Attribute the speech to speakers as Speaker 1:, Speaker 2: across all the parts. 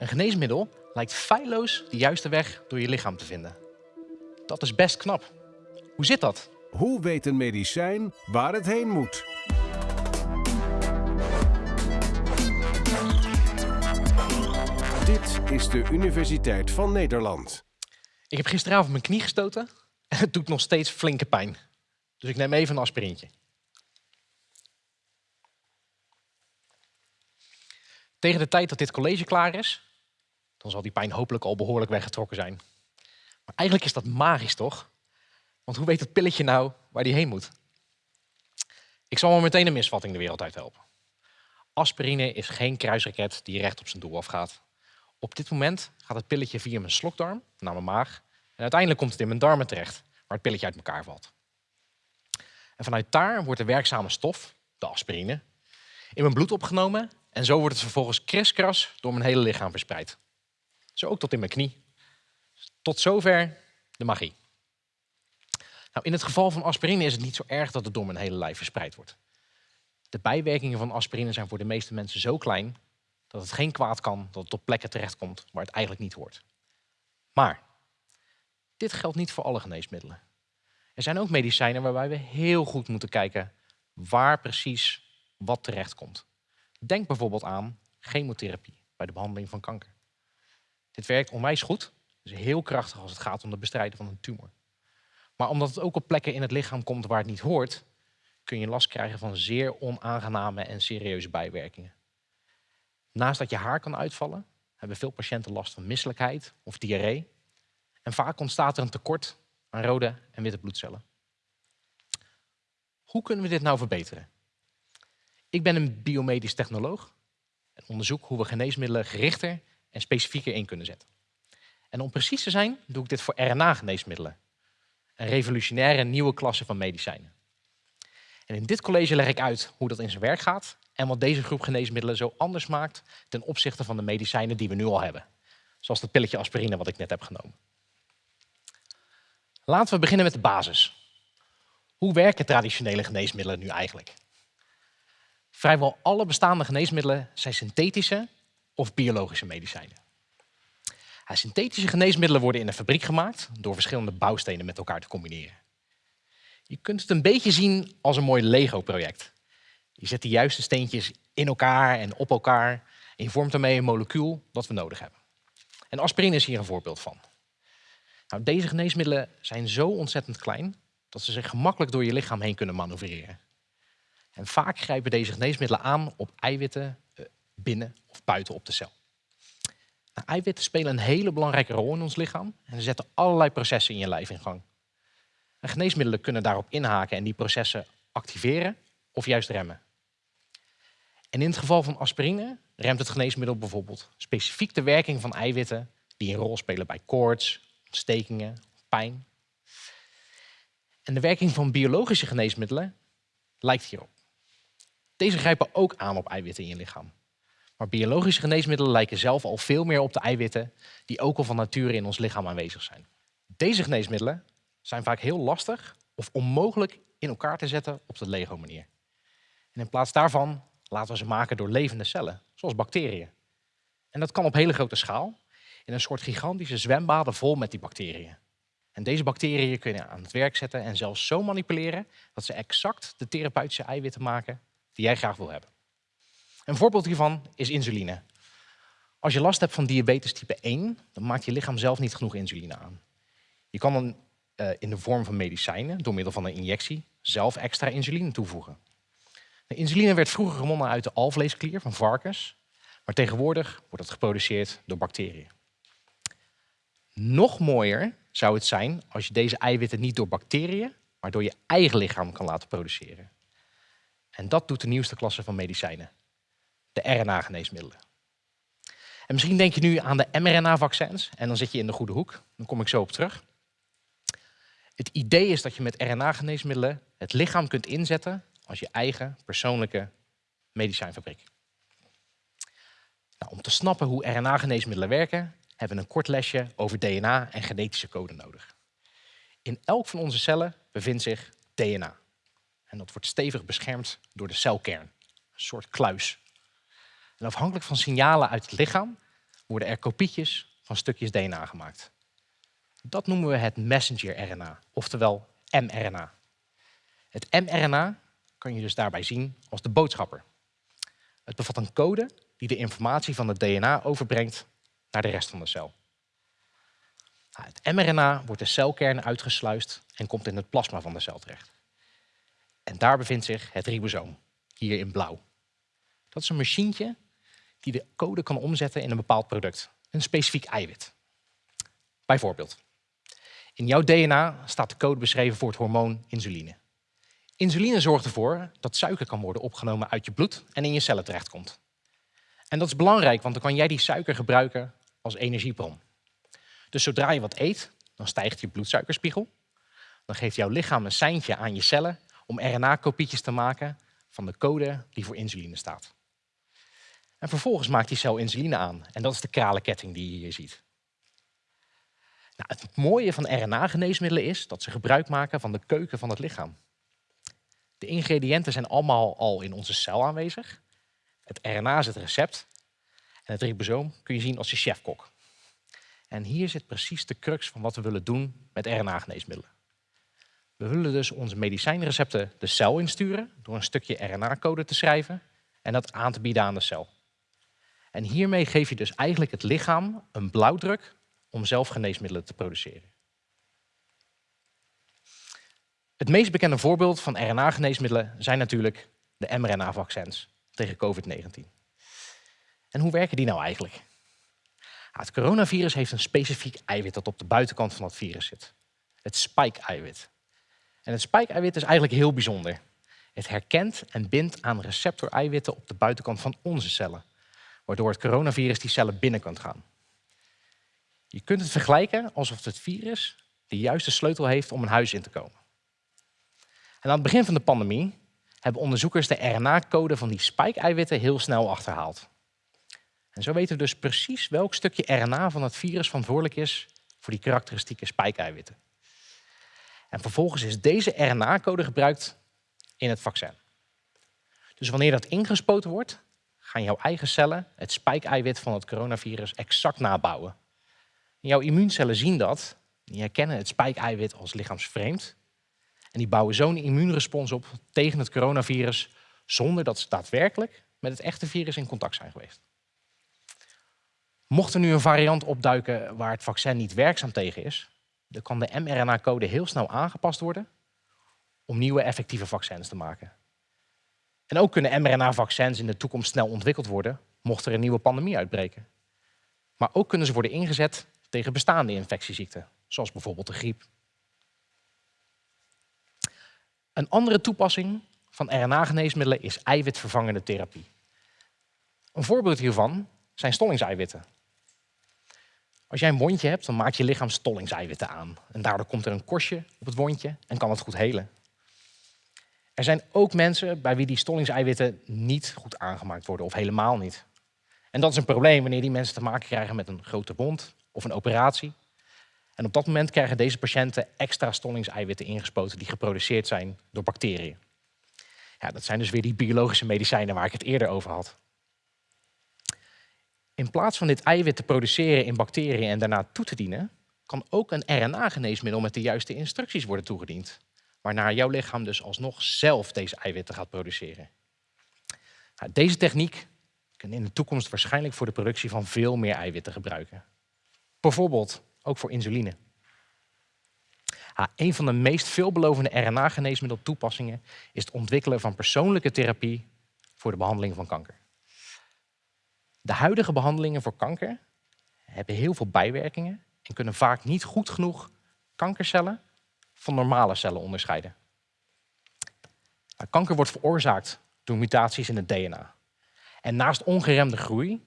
Speaker 1: Een geneesmiddel lijkt feilloos de juiste weg door je lichaam te vinden. Dat is best knap. Hoe zit dat?
Speaker 2: Hoe weet een medicijn waar het heen moet? Dit is de Universiteit van Nederland.
Speaker 1: Ik heb gisteravond mijn knie gestoten en het doet nog steeds flinke pijn. Dus ik neem even een aspirintje. Tegen de tijd dat dit college klaar is, dan zal die pijn hopelijk al behoorlijk weggetrokken zijn. Maar eigenlijk is dat magisch, toch? Want hoe weet het pilletje nou waar die heen moet? Ik zal wel meteen een misvatting de wereld uit helpen. Aspirine is geen kruisraket die recht op zijn doel afgaat. Op dit moment gaat het pilletje via mijn slokdarm naar mijn maag. En uiteindelijk komt het in mijn darmen terecht, waar het pilletje uit elkaar valt. En vanuit daar wordt de werkzame stof, de aspirine, in mijn bloed opgenomen. En zo wordt het vervolgens kriskras door mijn hele lichaam verspreid. Zo ook tot in mijn knie. Tot zover de magie. Nou, in het geval van aspirine is het niet zo erg dat het door mijn hele lijf verspreid wordt. De bijwerkingen van aspirine zijn voor de meeste mensen zo klein dat het geen kwaad kan dat het op plekken terechtkomt waar het eigenlijk niet hoort. Maar dit geldt niet voor alle geneesmiddelen. Er zijn ook medicijnen waarbij we heel goed moeten kijken waar precies wat terechtkomt. Denk bijvoorbeeld aan chemotherapie bij de behandeling van kanker. Dit werkt onwijs goed, is heel krachtig als het gaat om het bestrijden van een tumor. Maar omdat het ook op plekken in het lichaam komt waar het niet hoort, kun je last krijgen van zeer onaangename en serieuze bijwerkingen. Naast dat je haar kan uitvallen, hebben veel patiënten last van misselijkheid of diarree. En vaak ontstaat er een tekort aan rode en witte bloedcellen. Hoe kunnen we dit nou verbeteren? Ik ben een biomedisch technoloog en onderzoek hoe we geneesmiddelen gerichter en specifieker in kunnen zetten. En om precies te zijn, doe ik dit voor RNA-geneesmiddelen. Een revolutionaire nieuwe klasse van medicijnen. En in dit college leg ik uit hoe dat in zijn werk gaat en wat deze groep geneesmiddelen zo anders maakt ten opzichte van de medicijnen die we nu al hebben. Zoals het pilletje aspirine wat ik net heb genomen. Laten we beginnen met de basis. Hoe werken traditionele geneesmiddelen nu eigenlijk? Vrijwel alle bestaande geneesmiddelen zijn synthetische of biologische medicijnen. synthetische geneesmiddelen worden in een fabriek gemaakt door verschillende bouwstenen met elkaar te combineren. Je kunt het een beetje zien als een mooi Lego-project. Je zet de juiste steentjes in elkaar en op elkaar en je vormt daarmee een molecuul dat we nodig hebben. En aspirine is hier een voorbeeld van. Nou, deze geneesmiddelen zijn zo ontzettend klein dat ze zich gemakkelijk door je lichaam heen kunnen manoeuvreren. En vaak grijpen deze geneesmiddelen aan op eiwitten binnen of buiten op de cel. Nou, eiwitten spelen een hele belangrijke rol in ons lichaam en ze zetten allerlei processen in je lijf in gang. En geneesmiddelen kunnen daarop inhaken en die processen activeren of juist remmen. En in het geval van aspirine remt het geneesmiddel bijvoorbeeld specifiek de werking van eiwitten die een rol spelen bij koorts, ontstekingen, pijn. En de werking van biologische geneesmiddelen lijkt hierop. Deze grijpen ook aan op eiwitten in je lichaam. Maar biologische geneesmiddelen lijken zelf al veel meer op de eiwitten die ook al van nature in ons lichaam aanwezig zijn. Deze geneesmiddelen zijn vaak heel lastig of onmogelijk in elkaar te zetten op de Lego-manier. En in plaats daarvan laten we ze maken door levende cellen, zoals bacteriën. En dat kan op hele grote schaal, in een soort gigantische zwembaden vol met die bacteriën. En deze bacteriën kun je aan het werk zetten en zelfs zo manipuleren dat ze exact de therapeutische eiwitten maken die jij graag wil hebben. Een voorbeeld hiervan is insuline. Als je last hebt van diabetes type 1, dan maakt je lichaam zelf niet genoeg insuline aan. Je kan dan uh, in de vorm van medicijnen, door middel van een injectie, zelf extra insuline toevoegen. De insuline werd vroeger gewonnen uit de alvleesklier van varkens, maar tegenwoordig wordt het geproduceerd door bacteriën. Nog mooier zou het zijn als je deze eiwitten niet door bacteriën, maar door je eigen lichaam kan laten produceren. En dat doet de nieuwste klasse van medicijnen, de RNA-geneesmiddelen. En misschien denk je nu aan de mRNA-vaccins en dan zit je in de goede hoek. Dan kom ik zo op terug. Het idee is dat je met RNA-geneesmiddelen het lichaam kunt inzetten als je eigen persoonlijke medicijnfabriek. Nou, om te snappen hoe RNA-geneesmiddelen werken, hebben we een kort lesje over DNA en genetische code nodig. In elk van onze cellen bevindt zich DNA. En dat wordt stevig beschermd door de celkern, een soort kluis. En afhankelijk van signalen uit het lichaam worden er kopietjes van stukjes DNA gemaakt. Dat noemen we het messenger-RNA, oftewel mRNA. Het mRNA kan je dus daarbij zien als de boodschapper. Het bevat een code die de informatie van het DNA overbrengt naar de rest van de cel. Nou, het mRNA wordt de celkern uitgesluist en komt in het plasma van de cel terecht. En daar bevindt zich het ribosoom, hier in blauw. Dat is een machientje die de code kan omzetten in een bepaald product, een specifiek eiwit. Bijvoorbeeld, in jouw DNA staat de code beschreven voor het hormoon insuline. Insuline zorgt ervoor dat suiker kan worden opgenomen uit je bloed en in je cellen terechtkomt. En dat is belangrijk, want dan kan jij die suiker gebruiken als energiebron. Dus zodra je wat eet, dan stijgt je bloedsuikerspiegel. Dan geeft jouw lichaam een seintje aan je cellen om RNA-kopietjes te maken van de code die voor insuline staat. En vervolgens maakt die cel insuline aan. En dat is de kralenketting die je hier ziet. Nou, het mooie van RNA-geneesmiddelen is dat ze gebruik maken van de keuken van het lichaam. De ingrediënten zijn allemaal al in onze cel aanwezig. Het RNA is het recept. En het ribosoom kun je zien als je chefkok. En hier zit precies de crux van wat we willen doen met RNA-geneesmiddelen. We willen dus onze medicijnrecepten de cel insturen door een stukje RNA-code te schrijven en dat aan te bieden aan de cel. En hiermee geef je dus eigenlijk het lichaam een blauwdruk om zelf geneesmiddelen te produceren. Het meest bekende voorbeeld van RNA-geneesmiddelen zijn natuurlijk de mRNA-vaccins tegen COVID-19. En hoe werken die nou eigenlijk? Het coronavirus heeft een specifiek eiwit dat op de buitenkant van het virus zit. Het spike-eiwit. En het spike-eiwit is eigenlijk heel bijzonder. Het herkent en bindt aan receptor-eiwitten op de buitenkant van onze cellen, waardoor het coronavirus die cellen binnen kan gaan. Je kunt het vergelijken alsof het virus de juiste sleutel heeft om een huis in te komen. En aan het begin van de pandemie hebben onderzoekers de RNA-code van die spike-eiwitten heel snel achterhaald. En zo weten we dus precies welk stukje RNA van het virus verantwoordelijk is voor die karakteristieke spike-eiwitten. En vervolgens is deze RNA-code gebruikt in het vaccin. Dus wanneer dat ingespoten wordt, gaan jouw eigen cellen het spike-eiwit van het coronavirus exact nabouwen. En jouw immuuncellen zien dat, die herkennen het spike-eiwit als lichaamsvreemd. En die bouwen zo'n immuunrespons op tegen het coronavirus, zonder dat ze daadwerkelijk met het echte virus in contact zijn geweest. Mocht er nu een variant opduiken waar het vaccin niet werkzaam tegen is, dan kan de mRNA-code heel snel aangepast worden om nieuwe effectieve vaccins te maken. En ook kunnen mRNA-vaccins in de toekomst snel ontwikkeld worden, mocht er een nieuwe pandemie uitbreken. Maar ook kunnen ze worden ingezet tegen bestaande infectieziekten, zoals bijvoorbeeld de griep. Een andere toepassing van RNA-geneesmiddelen is eiwitvervangende therapie. Een voorbeeld hiervan zijn stollingseiwitten. Als jij een wondje hebt, dan maakt je lichaam stollingseiwitten aan. En daardoor komt er een korstje op het wondje en kan het goed helen. Er zijn ook mensen bij wie die stollingseiwitten niet goed aangemaakt worden of helemaal niet. En dat is een probleem wanneer die mensen te maken krijgen met een grote wond of een operatie. En op dat moment krijgen deze patiënten extra stollingseiwitten ingespoten die geproduceerd zijn door bacteriën. Ja, dat zijn dus weer die biologische medicijnen waar ik het eerder over had. In plaats van dit eiwit te produceren in bacteriën en daarna toe te dienen, kan ook een RNA-geneesmiddel met de juiste instructies worden toegediend. Waarna jouw lichaam dus alsnog zelf deze eiwitten gaat produceren. Nou, deze techniek kan in de toekomst waarschijnlijk voor de productie van veel meer eiwitten gebruiken. Bijvoorbeeld ook voor insuline. een van de meest veelbelovende RNA-geneesmiddeltoepassingen is het ontwikkelen van persoonlijke therapie voor de behandeling van kanker. De huidige behandelingen voor kanker hebben heel veel bijwerkingen en kunnen vaak niet goed genoeg kankercellen van normale cellen onderscheiden. Nou, kanker wordt veroorzaakt door mutaties in het DNA. En naast ongeremde groei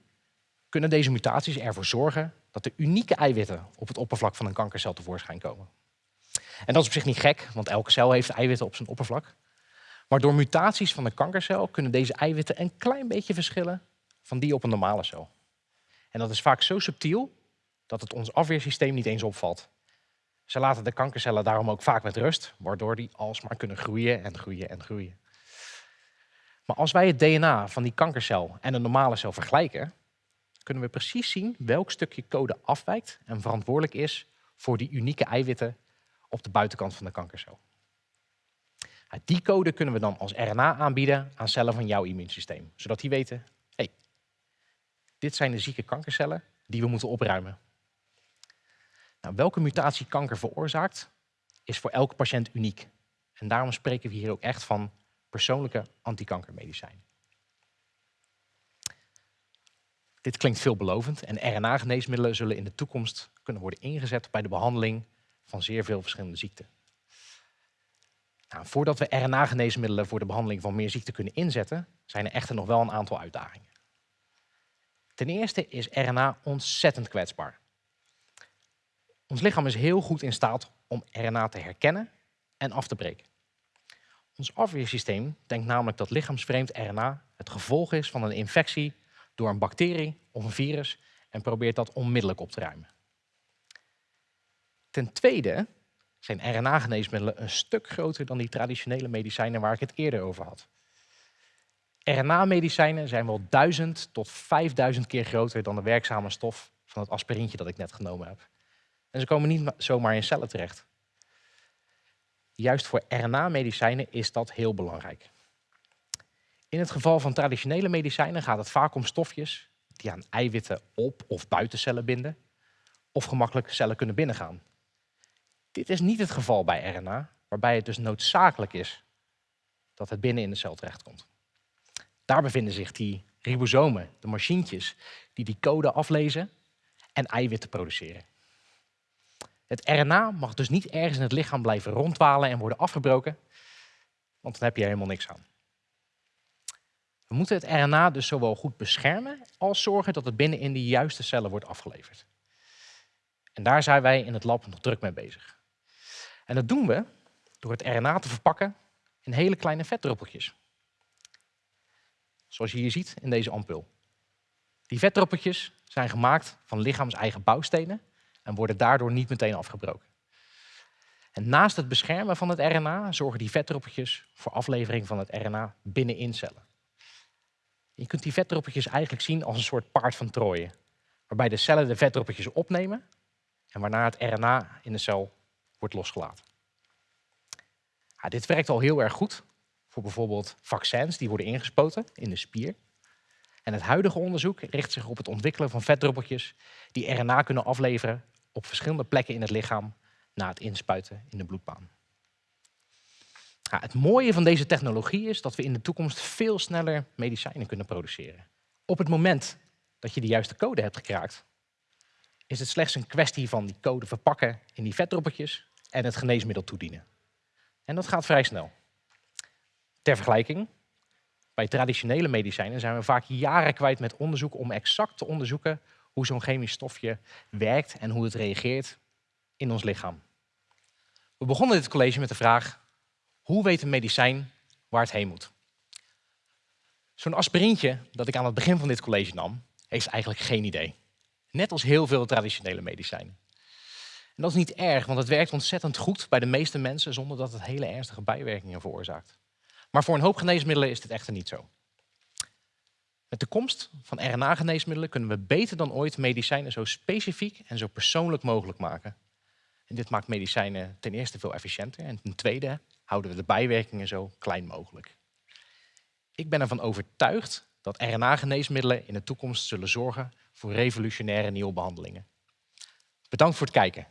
Speaker 1: kunnen deze mutaties ervoor zorgen dat er unieke eiwitten op het oppervlak van een kankercel tevoorschijn komen. En dat is op zich niet gek, want elke cel heeft eiwitten op zijn oppervlak. Maar door mutaties van de kankercel kunnen deze eiwitten een klein beetje verschillen van die op een normale cel. En dat is vaak zo subtiel dat het ons afweersysteem niet eens opvalt. Ze laten de kankercellen daarom ook vaak met rust, waardoor die alsmaar kunnen groeien en groeien en groeien. Maar als wij het DNA van die kankercel en een normale cel vergelijken, kunnen we precies zien welk stukje code afwijkt en verantwoordelijk is voor die unieke eiwitten op de buitenkant van de kankercel. Die code kunnen we dan als RNA aanbieden aan cellen van jouw immuunsysteem, zodat die weten, hey, dit zijn de zieke kankercellen die we moeten opruimen. Nou, welke mutatie kanker veroorzaakt, is voor elke patiënt uniek. En daarom spreken we hier ook echt van persoonlijke antikankermedicijnen. Dit klinkt veelbelovend en RNA-geneesmiddelen zullen in de toekomst kunnen worden ingezet bij de behandeling van zeer veel verschillende ziekten. Nou, voordat we RNA-geneesmiddelen voor de behandeling van meer ziekten kunnen inzetten, zijn er echter nog wel een aantal uitdagingen. Ten eerste is RNA ontzettend kwetsbaar. Ons lichaam is heel goed in staat om RNA te herkennen en af te breken. Ons afweersysteem denkt namelijk dat lichaamsvreemd RNA het gevolg is van een infectie door een bacterie of een virus en probeert dat onmiddellijk op te ruimen. Ten tweede zijn RNA-geneesmiddelen een stuk groter dan die traditionele medicijnen waar ik het eerder over had. RNA-medicijnen zijn wel 1000 tot 5000 keer groter dan de werkzame stof van het aspirintje dat ik net genomen heb. En ze komen niet zomaar in cellen terecht. Juist voor RNA-medicijnen is dat heel belangrijk. In het geval van traditionele medicijnen gaat het vaak om stofjes die aan eiwitten op of buiten cellen binden of gemakkelijk cellen kunnen binnengaan. Dit is niet het geval bij RNA, waarbij het dus noodzakelijk is dat het binnen in de cel terechtkomt. Daar bevinden zich die ribosomen, de machientjes, die die code aflezen en eiwitten produceren. Het RNA mag dus niet ergens in het lichaam blijven rondwalen en worden afgebroken, want dan heb je helemaal niks aan. We moeten het RNA dus zowel goed beschermen als zorgen dat het binnen in de juiste cellen wordt afgeleverd. En daar zijn wij in het lab nog druk mee bezig. En dat doen we door het RNA te verpakken in hele kleine vetdruppeltjes. Zoals je hier ziet in deze ampul. Die vetdruppeltjes zijn gemaakt van lichaams-eigen bouwstenen en worden daardoor niet meteen afgebroken. En naast het beschermen van het RNA zorgen die vetdruppeltjes voor aflevering van het RNA binnenin cellen. Je kunt die vetdruppeltjes eigenlijk zien als een soort paard van Troje, waarbij de cellen de vetdruppeltjes opnemen en waarna het RNA in de cel wordt losgelaten. Ja, dit werkt al heel erg goed voor bijvoorbeeld vaccins die worden ingespoten in de spier. En het huidige onderzoek richt zich op het ontwikkelen van vetdruppeltjes die RNA kunnen afleveren op verschillende plekken in het lichaam na het inspuiten in de bloedbaan. Ja, het mooie van deze technologie is dat we in de toekomst veel sneller medicijnen kunnen produceren. Op het moment dat je de juiste code hebt gekraakt, is het slechts een kwestie van die code verpakken in die vetdruppeltjes en het geneesmiddel toedienen. En dat gaat vrij snel. Ter vergelijking, bij traditionele medicijnen zijn we vaak jaren kwijt met onderzoek om exact te onderzoeken hoe zo'n chemisch stofje werkt en hoe het reageert in ons lichaam. We begonnen dit college met de vraag, hoe weet een medicijn waar het heen moet? Zo'n aspirintje dat ik aan het begin van dit college nam, heeft eigenlijk geen idee. Net als heel veel traditionele medicijnen. En dat is niet erg, want het werkt ontzettend goed bij de meeste mensen zonder dat het hele ernstige bijwerkingen veroorzaakt. Maar voor een hoop geneesmiddelen is dit echter niet zo. Met de komst van RNA-geneesmiddelen kunnen we beter dan ooit medicijnen zo specifiek en zo persoonlijk mogelijk maken. En dit maakt medicijnen ten eerste veel efficiënter en ten tweede houden we de bijwerkingen zo klein mogelijk. Ik ben ervan overtuigd dat RNA-geneesmiddelen in de toekomst zullen zorgen voor revolutionaire nieuwe behandelingen. Bedankt voor het kijken.